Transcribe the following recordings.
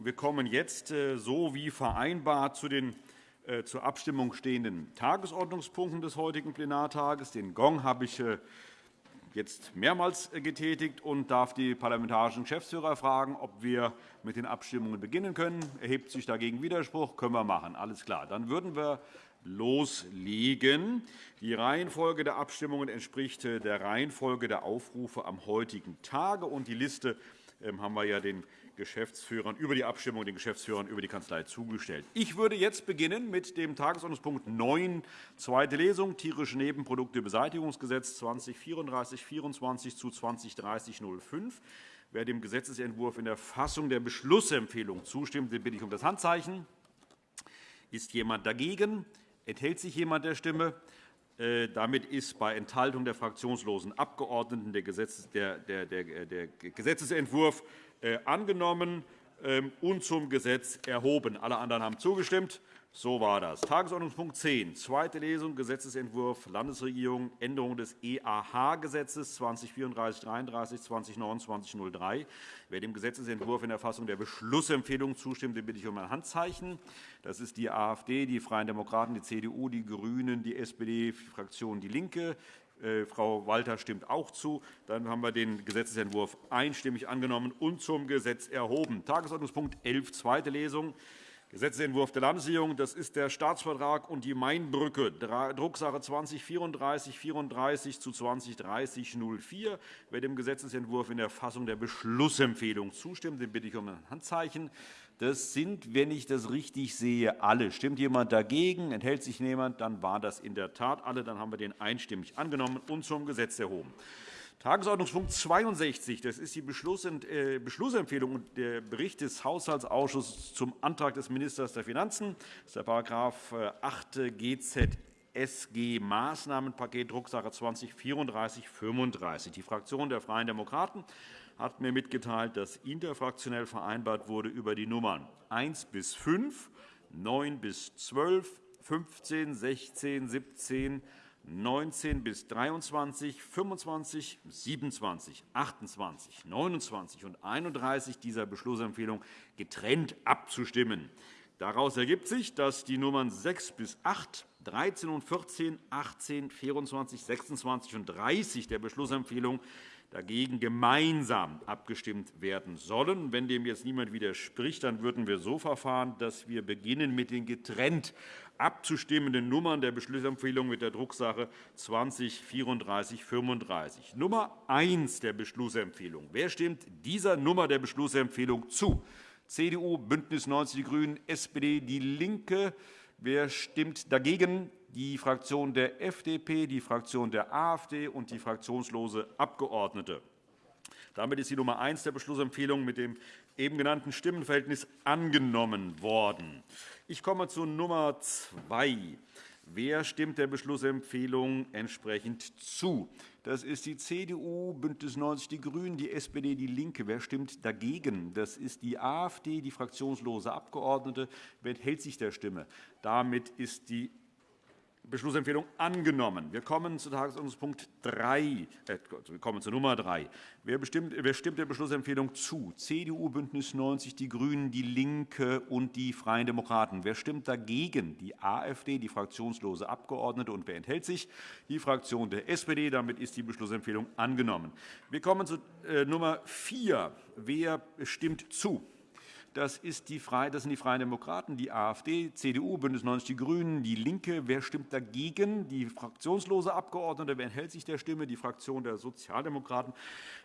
Wir kommen jetzt, äh, so wie vereinbart, zu den äh, zur Abstimmung stehenden Tagesordnungspunkten des heutigen Plenartages. Den Gong habe ich äh, jetzt mehrmals getätigt und darf die parlamentarischen Geschäftsführer fragen, ob wir mit den Abstimmungen beginnen können. Erhebt sich dagegen Widerspruch? Können wir machen. Alles klar. Dann würden wir loslegen. Die Reihenfolge der Abstimmungen entspricht der Reihenfolge der Aufrufe am heutigen Tage. Und die Liste ähm, haben wir ja den Geschäftsführern über die Abstimmung den Geschäftsführern über die Kanzlei zugestellt. Ich würde jetzt beginnen mit dem Tagesordnungspunkt 9, zweite Lesung, tierische Nebenproduktebeseitigungsgesetz 2034-24 zu 2030-05. Wer dem Gesetzentwurf in der Fassung der Beschlussempfehlung zustimmt, den bitte ich um das Handzeichen. Ist jemand dagegen? Enthält sich jemand der Stimme? Äh, damit ist bei Enthaltung der fraktionslosen Abgeordneten der Gesetzentwurf angenommen ähm, und zum Gesetz erhoben. Alle anderen haben zugestimmt. So war das. Tagesordnungspunkt 10, zweite Lesung, Gesetzentwurf Landesregierung, Änderung des EAH-Gesetzes 2034-33, 2029-03. Wer dem Gesetzentwurf in der Fassung der Beschlussempfehlung zustimmt, den bitte ich um ein Handzeichen. Das ist die AfD, die Freien Demokraten, die CDU, die GRÜNEN, die SPD, die Fraktion DIE LINKE, äh, Frau Walter stimmt auch zu. Dann haben wir den Gesetzentwurf einstimmig angenommen und zum Gesetz erhoben. Tagesordnungspunkt 11, zweite Lesung. Gesetzentwurf der Landesregierung. Das ist der Staatsvertrag und die Mainbrücke, Drucksache 20-3434 zu 20-3004. Wer dem Gesetzentwurf in der Fassung der Beschlussempfehlung zustimmt, den bitte ich um ein Handzeichen. Das sind, wenn ich das richtig sehe, alle. Stimmt jemand dagegen? Enthält sich jemand? Dann war das in der Tat alle. Dann haben wir den einstimmig angenommen und zum Gesetz erhoben. Tagesordnungspunkt 62. Das ist die äh, Beschlussempfehlung und der Bericht des Haushaltsausschusses zum Antrag des Ministers der Finanzen. Das ist der § 8 GZSG Maßnahmenpaket Drucksache 20 3435. Die Fraktion der Freien Demokraten hat mir mitgeteilt, dass interfraktionell vereinbart wurde über die Nummern 1 bis 5, 9 bis 12, 15, 16, 17, 19 bis 23, 25, 27, 28, 29 und 31 dieser Beschlussempfehlung getrennt abzustimmen. Daraus ergibt sich, dass die Nummern 6 bis 8, 13 und 14, 18, 24, 26 und 30 der Beschlussempfehlung dagegen gemeinsam abgestimmt werden sollen. Wenn dem jetzt niemand widerspricht, dann würden wir so verfahren, dass wir beginnen mit den getrennt abzustimmenden Nummern der Beschlussempfehlung mit der Drucksache 20 3435. Nummer 1 der Beschlussempfehlung. Wer stimmt dieser Nummer der Beschlussempfehlung zu? CDU, BÜNDNIS 90 die GRÜNEN, SPD, DIE LINKE. Wer stimmt dagegen? die Fraktion der FDP, die Fraktion der AfD und die fraktionslose Abgeordnete. Damit ist die Nummer 1 der Beschlussempfehlung mit dem eben genannten Stimmenverhältnis angenommen worden. Ich komme zu Nummer 2. Wer stimmt der Beschlussempfehlung entsprechend zu? Das ist die CDU, BÜNDNIS 90 die GRÜNEN, die SPD, DIE LINKE. Wer stimmt dagegen? Das ist die AfD, die fraktionslose Abgeordnete. Wer enthält sich der Stimme? Damit ist die Beschlussempfehlung angenommen. Wir kommen zu Tagesordnungspunkt 3, äh, wir kommen zu Nummer 3. Wer, bestimmt, wer stimmt der Beschlussempfehlung zu? CDU, BÜNDNIS 90 die GRÜNEN, DIE LINKE und die Freien Demokraten. Wer stimmt dagegen? Die AfD, die fraktionslose Abgeordnete. Und wer enthält sich? Die Fraktion der SPD. Damit ist die Beschlussempfehlung angenommen. Wir kommen zu äh, Nummer 4. Wer stimmt zu? Das, ist die Freie, das sind die Freien Demokraten, die AfD, CDU, BÜNDNIS 90 die GRÜNEN, DIE LINKE. Wer stimmt dagegen? Die fraktionslose Abgeordnete. Wer enthält sich der Stimme? Die Fraktion der Sozialdemokraten.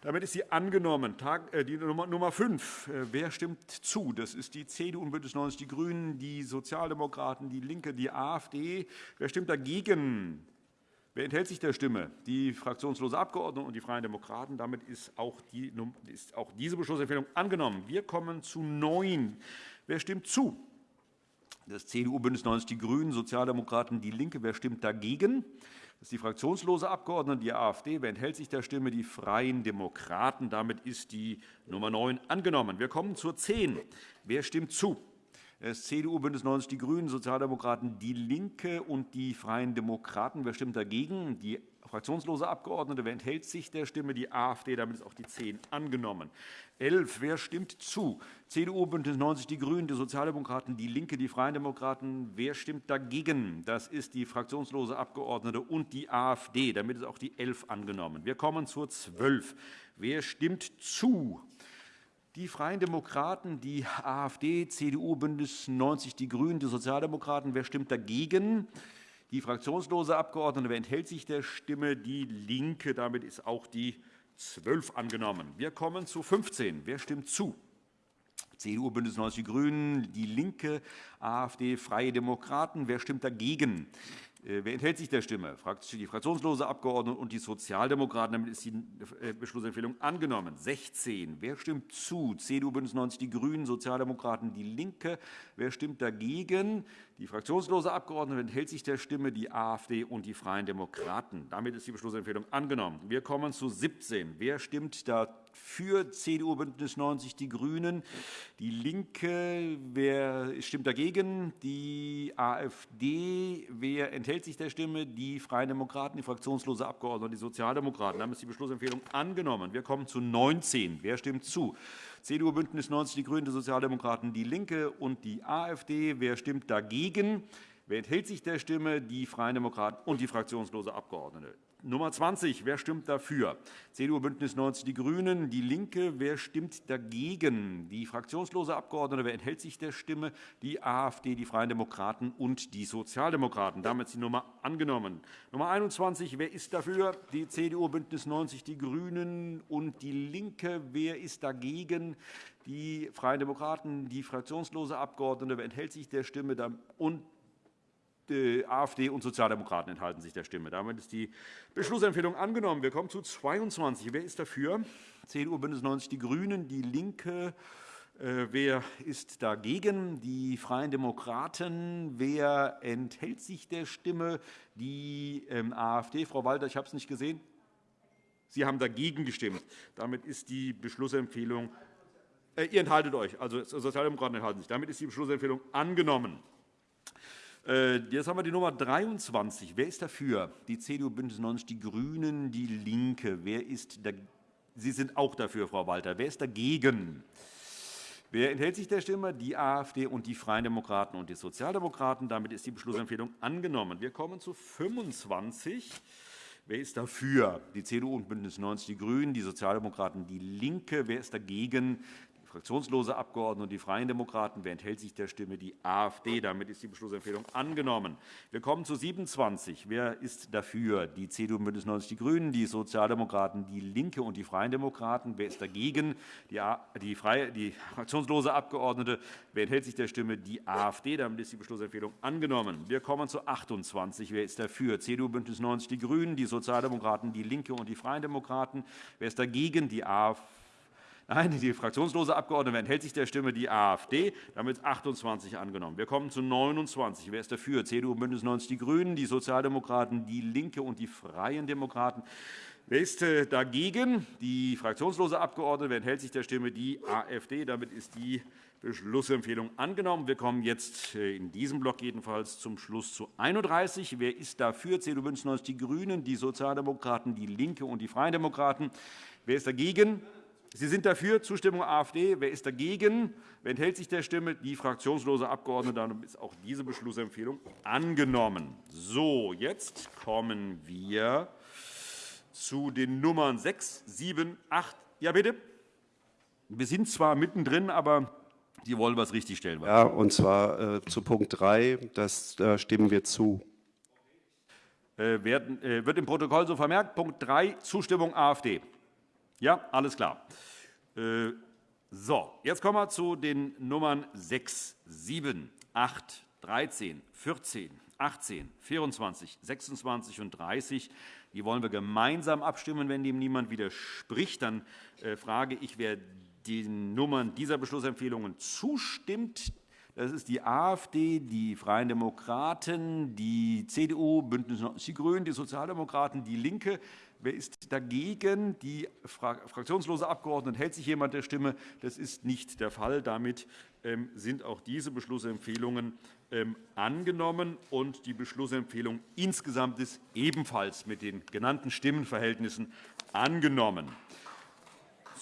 Damit ist sie angenommen. Äh, die Nummer 5. Äh, wer stimmt zu? Das ist die CDU und BÜNDNIS 90 die GRÜNEN, die Sozialdemokraten, DIE LINKE, die AfD. Wer stimmt dagegen? Wer enthält sich der Stimme? Die fraktionslose Abgeordnete und die Freien Demokraten. Damit ist auch, die, ist auch diese Beschlussempfehlung angenommen. Wir kommen zu 9. Wer stimmt zu? Das CDU, BÜNDNIS 90 die GRÜNEN, Sozialdemokraten, DIE LINKE. Wer stimmt dagegen? Das ist die fraktionslose Abgeordnete, die AfD. Wer enthält sich der Stimme? Die Freien Demokraten. Damit ist die Nummer 9 angenommen. Wir kommen zur 10. Wer stimmt zu? Das CDU, BÜNDNIS 90 die GRÜNEN, Sozialdemokraten, DIE LINKE und die Freien Demokraten. Wer stimmt dagegen? Die fraktionslose Abgeordnete. Wer enthält sich der Stimme? Die AfD. Damit ist auch die 10 angenommen. 11. Wer stimmt zu? CDU, BÜNDNIS 90 die GRÜNEN, die Sozialdemokraten, DIE LINKE, die Freien Demokraten. Wer stimmt dagegen? Das ist die fraktionslose Abgeordnete und die AfD. Damit ist auch die 11 angenommen. Wir kommen zur 12. Wer stimmt zu? Die Freien Demokraten, die AfD, CDU, BÜNDNIS 90 die GRÜNEN, die Sozialdemokraten. Wer stimmt dagegen? Die fraktionslose Abgeordnete. Wer enthält sich der Stimme? Die LINKE. Damit ist auch die 12 angenommen. Wir kommen zu 15. Wer stimmt zu? CDU, BÜNDNIS 90 die GRÜNEN, DIE LINKE, AfD, Freie Demokraten. Wer stimmt dagegen? Äh, wer enthält sich der Stimme? Die fraktionslose Abgeordnete und die Sozialdemokraten. Damit ist die äh, Beschlussempfehlung angenommen. 16. Wer stimmt zu? CDU, BÜNDNIS 90 die GRÜNEN, Sozialdemokraten, DIE LINKE. Wer stimmt dagegen? Die fraktionslose Abgeordnete enthält sich der Stimme, die AfD und die Freien Demokraten. Damit ist die Beschlussempfehlung angenommen. Wir kommen zu 17. Wer stimmt dafür? CDU, BÜNDNIS 90 die GRÜNEN, DIE LINKE. Wer stimmt dagegen? Die AfD. Wer enthält sich der Stimme? Die Freien Demokraten, die fraktionslose Abgeordnete und die Sozialdemokraten. Damit ist die Beschlussempfehlung angenommen. Wir kommen zu 19. Wer stimmt zu? CDU, BÜNDNIS 90 die GRÜNEN, die Sozialdemokraten, DIE LINKE und die AfD. Wer stimmt dagegen? Wer enthält sich der Stimme? Die Freien Demokraten und die fraktionslose Abgeordnete. Nummer 20. Wer stimmt dafür? CDU, BÜNDNIS 90 die GRÜNEN, DIE LINKE. Wer stimmt dagegen? Die fraktionslose Abgeordnete. Wer enthält sich der Stimme? Die AfD, die Freien Demokraten und die Sozialdemokraten. Damit ist die Nummer angenommen. Nummer 21. Wer ist dafür? Die CDU, BÜNDNIS 90 die GRÜNEN und DIE LINKE. Wer ist dagegen? Die Freien Demokraten, die fraktionslose Abgeordnete. Wer enthält sich der Stimme? Und AfD und Sozialdemokraten enthalten sich der Stimme. Damit ist die Beschlussempfehlung angenommen. Wir kommen zu 22. Wer ist dafür? CDU, BÜNDNIS 90 die GRÜNEN, DIE LINKE. Äh, wer ist dagegen? Die Freien Demokraten. Wer enthält sich der Stimme? Die ähm, AfD. Frau Walter, ich habe es nicht gesehen. Sie haben dagegen gestimmt. Damit ist die Beschlussempfehlung. Äh, ihr enthaltet euch, also Sozialdemokraten enthalten sich. Damit ist die Beschlussempfehlung angenommen. Äh, jetzt haben wir die Nummer 23. Wer ist dafür? Die CDU, BÜNDNIS 90 die GRÜNEN, DIE LINKE. Wer ist? Sie sind auch dafür, Frau Walter. Wer ist dagegen? Wer enthält sich der Stimme? Die AfD und die Freien Demokraten und die Sozialdemokraten. Damit ist die Beschlussempfehlung angenommen. Wir kommen zu 25. Wer ist dafür? Die CDU und BÜNDNIS 90 die GRÜNEN, die Sozialdemokraten, DIE LINKE. Wer ist dagegen? Fraktionslose Abgeordnete und die Freien Demokraten. Wer enthält sich der Stimme? Die AfD. Damit ist die Beschlussempfehlung angenommen. Wir kommen zu 27. Wer ist dafür? Die CDU, BÜNDNIS 90 die GRÜNEN, die Sozialdemokraten, DIE LINKE und die Freien Demokraten. Wer ist dagegen? Die, freie, die fraktionslose Abgeordnete. Wer enthält sich der Stimme? Die AfD. Damit ist die Beschlussempfehlung angenommen. Wir kommen zu 28. Wer ist dafür? CDU, BÜNDNIS 90 die GRÜNEN, die Sozialdemokraten, DIE LINKE und die Freien Demokraten. Wer ist dagegen? Die AfD. Nein, die fraktionslose Abgeordnete enthält sich der Stimme die AfD. Damit 28 angenommen. Wir kommen zu 29. Wer ist dafür? CDU, BÜNDNIS 90 die GRÜNEN, die Sozialdemokraten, DIE LINKE und die Freien Demokraten. Wer ist äh, dagegen? Die fraktionslose Abgeordnete. Wer enthält sich der Stimme? Die AfD. Damit ist die Beschlussempfehlung angenommen. Wir kommen jetzt äh, in diesem Block jedenfalls zum Schluss zu 31. Wer ist dafür? CDU, BÜNDNIS 90 die GRÜNEN, die Sozialdemokraten, DIE LINKE und die Freien Demokraten. Wer ist dagegen? Sie sind dafür Zustimmung AfD. Wer ist dagegen? Wer enthält sich der Stimme? Die fraktionslose Abgeordnete. Damit ist auch diese Beschlussempfehlung angenommen. So, jetzt kommen wir zu den Nummern 6, 7, 8. Ja, bitte. Wir sind zwar mittendrin, aber die wollen was richtigstellen. Ja, und zwar äh, zu Punkt 3. Das äh, stimmen wir zu. Äh, werden, äh, wird im Protokoll so vermerkt. Punkt 3, Zustimmung AfD. Ja, alles klar. Äh, so, jetzt kommen wir zu den Nummern 6, 7, 8, 13, 14, 18, 24, 26 und 30. Die wollen wir gemeinsam abstimmen. Wenn dem niemand widerspricht, dann äh, frage ich, wer den Nummern dieser Beschlussempfehlungen zustimmt, Das ist die AfD, die Freien Demokraten, die CDU, BÜNDNIS 90 die GRÜNEN, die Sozialdemokraten, DIE LINKE. Wer ist dagegen? Die fraktionslose Abgeordnete hält sich jemand der Stimme? Das ist nicht der Fall. Damit ähm, sind auch diese Beschlussempfehlungen ähm, angenommen. und Die Beschlussempfehlung insgesamt ist ebenfalls mit den genannten Stimmenverhältnissen angenommen.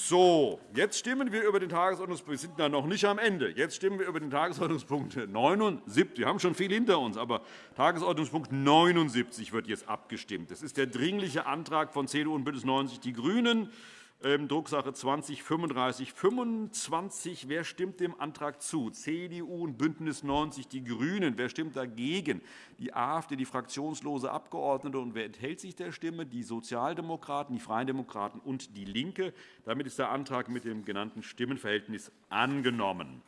So, jetzt stimmen wir über den Tagesordnungspunkt. Wir sind da noch nicht am Ende. Jetzt stimmen wir über den Tagesordnungspunkt 79. Wir haben schon viel hinter uns, aber Tagesordnungspunkt 79 wird jetzt abgestimmt. Das ist der Dringliche Antrag von CDU und BÜNDNIS 90 die GRÜNEN Drucksache 20 3525. Wer stimmt dem Antrag zu? CDU und BÜNDNIS 90 die GRÜNEN. Wer stimmt dagegen? Die AfD, die fraktionslose Abgeordnete. Und wer enthält sich der Stimme? Die Sozialdemokraten, die Freien Demokraten und DIE LINKE. Damit ist der Antrag mit dem genannten Stimmenverhältnis angenommen.